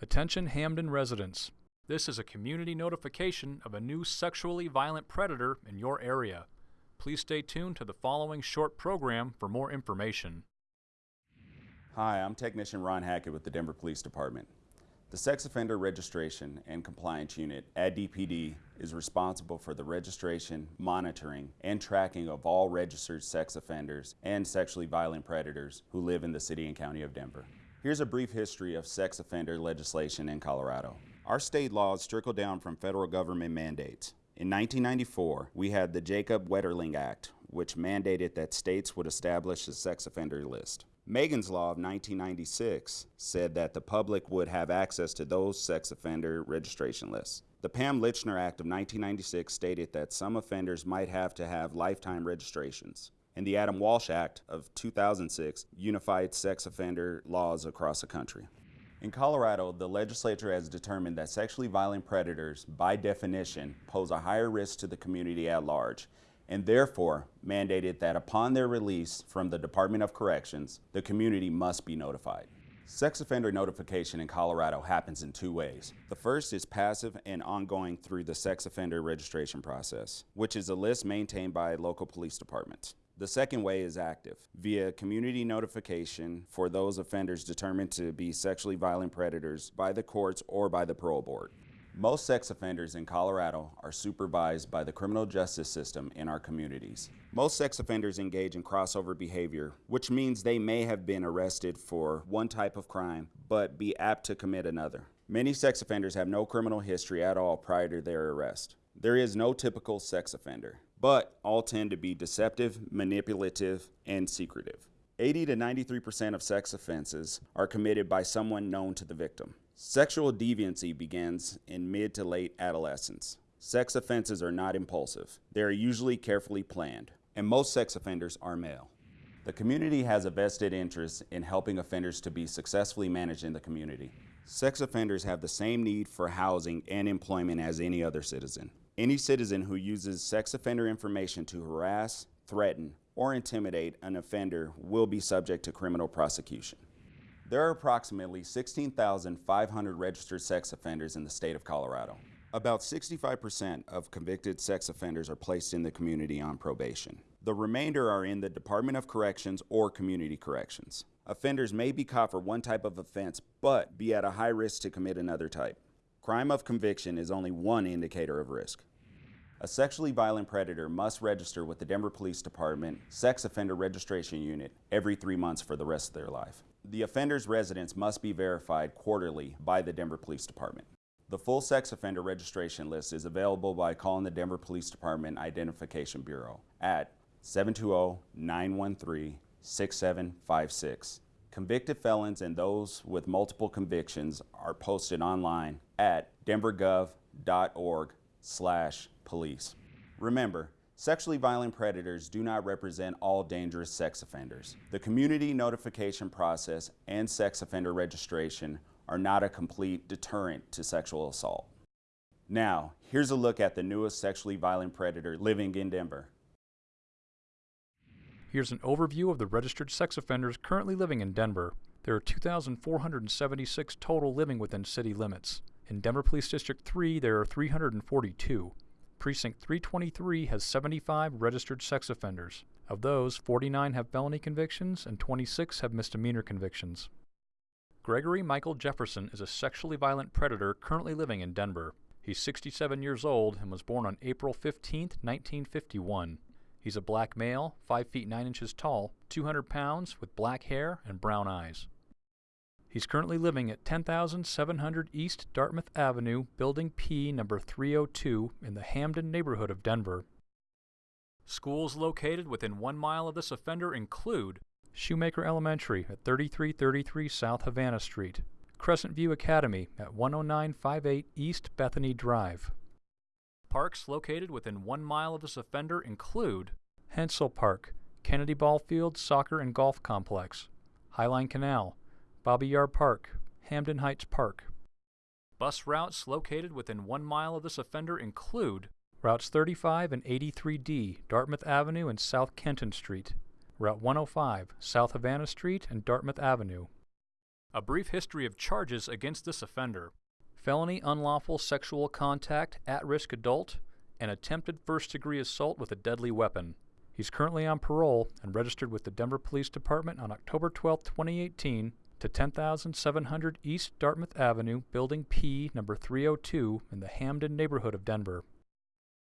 Attention Hampden residents. This is a community notification of a new sexually violent predator in your area. Please stay tuned to the following short program for more information. Hi, I'm Technician Ron Hackett with the Denver Police Department. The Sex Offender Registration and Compliance Unit at DPD is responsible for the registration, monitoring, and tracking of all registered sex offenders and sexually violent predators who live in the City and County of Denver. Here's a brief history of sex offender legislation in Colorado. Our state laws trickle down from federal government mandates. In 1994, we had the Jacob Wetterling Act, which mandated that states would establish a sex offender list. Megan's Law of 1996 said that the public would have access to those sex offender registration lists. The Pam Lychner Act of 1996 stated that some offenders might have to have lifetime registrations and the Adam Walsh Act of 2006 unified sex offender laws across the country. In Colorado, the legislature has determined that sexually violent predators, by definition, pose a higher risk to the community at large, and therefore mandated that upon their release from the Department of Corrections, the community must be notified. Sex offender notification in Colorado happens in two ways. The first is passive and ongoing through the sex offender registration process, which is a list maintained by local police departments. The second way is active, via community notification for those offenders determined to be sexually violent predators by the courts or by the parole board. Most sex offenders in Colorado are supervised by the criminal justice system in our communities. Most sex offenders engage in crossover behavior, which means they may have been arrested for one type of crime, but be apt to commit another. Many sex offenders have no criminal history at all prior to their arrest. There is no typical sex offender but all tend to be deceptive, manipulative, and secretive. 80 to 93% of sex offenses are committed by someone known to the victim. Sexual deviancy begins in mid to late adolescence. Sex offenses are not impulsive. They are usually carefully planned, and most sex offenders are male. The community has a vested interest in helping offenders to be successfully managed in the community. Sex offenders have the same need for housing and employment as any other citizen. Any citizen who uses sex offender information to harass, threaten, or intimidate an offender will be subject to criminal prosecution. There are approximately 16,500 registered sex offenders in the state of Colorado. About 65% of convicted sex offenders are placed in the community on probation. The remainder are in the Department of Corrections or Community Corrections. Offenders may be caught for one type of offense, but be at a high risk to commit another type. Crime of conviction is only one indicator of risk. A sexually violent predator must register with the Denver Police Department Sex Offender Registration Unit every three months for the rest of their life. The offender's residence must be verified quarterly by the Denver Police Department. The full sex offender registration list is available by calling the Denver Police Department Identification Bureau at 720-913-6756. Convicted felons and those with multiple convictions are posted online at denvergov.org slash police. Remember, sexually violent predators do not represent all dangerous sex offenders. The community notification process and sex offender registration are not a complete deterrent to sexual assault. Now, here's a look at the newest sexually violent predator living in Denver. Here's an overview of the registered sex offenders currently living in Denver. There are 2,476 total living within city limits. In Denver Police District 3, there are 342. Precinct 323 has 75 registered sex offenders. Of those, 49 have felony convictions and 26 have misdemeanor convictions. Gregory Michael Jefferson is a sexually violent predator currently living in Denver. He's 67 years old and was born on April 15, 1951. He's a black male, 5 feet 9 inches tall, 200 pounds, with black hair and brown eyes. He's currently living at 10,700 East Dartmouth Avenue, Building P, number 302, in the Hampden neighborhood of Denver. Schools located within one mile of this offender include Shoemaker Elementary at 3333 South Havana Street, Crescent View Academy at 10958 East Bethany Drive. Parks located within one mile of this offender include Hentzell Park, Kennedy Ballfield Soccer and Golf Complex, Highline Canal, Bobby Yard Park, Hampden Heights Park. Bus routes located within one mile of this offender include Routes 35 and 83D, Dartmouth Avenue and South Kenton Street, Route 105, South Havana Street and Dartmouth Avenue, A brief history of charges against this offender felony unlawful sexual contact, at risk adult, and attempted first degree assault with a deadly weapon. He's currently on parole and registered with the Denver Police Department on October 12, 2018, to 10700 East Dartmouth Avenue, Building P, number 302, in the Hampden neighborhood of Denver.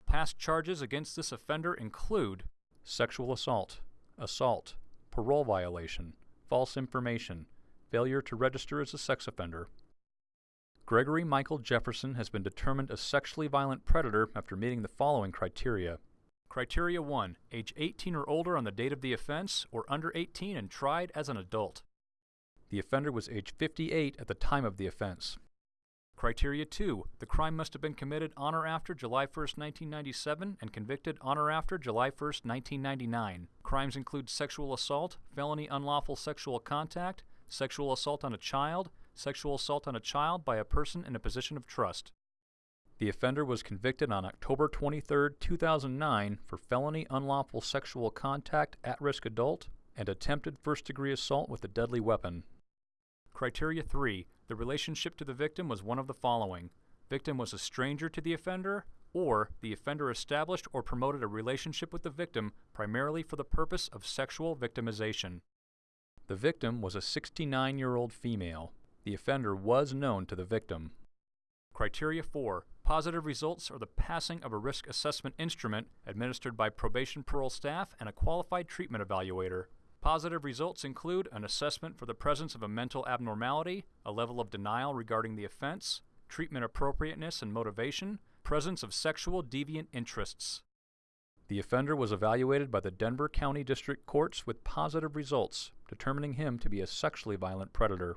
Past charges against this offender include sexual assault, assault, parole violation, false information, failure to register as a sex offender. Gregory Michael Jefferson has been determined a sexually violent predator after meeting the following criteria. Criteria 1. Age 18 or older on the date of the offense, or under 18 and tried as an adult. The offender was age 58 at the time of the offense. Criteria 2. The crime must have been committed on or after July 1, 1997 and convicted on or after July 1, 1999. Crimes include sexual assault, felony unlawful sexual contact, sexual assault on a child, sexual assault on a child by a person in a position of trust. The offender was convicted on October 23, 2009 for felony unlawful sexual contact at risk adult and attempted first degree assault with a deadly weapon. Criteria 3. The relationship to the victim was one of the following. Victim was a stranger to the offender, or the offender established or promoted a relationship with the victim primarily for the purpose of sexual victimization. The victim was a 69 year old female. The offender was known to the victim. Criteria 4. Positive results are the passing of a risk assessment instrument administered by probation parole staff and a qualified treatment evaluator. Positive results include an assessment for the presence of a mental abnormality, a level of denial regarding the offense, treatment appropriateness and motivation, presence of sexual deviant interests. The offender was evaluated by the Denver County District Courts with positive results, determining him to be a sexually violent predator.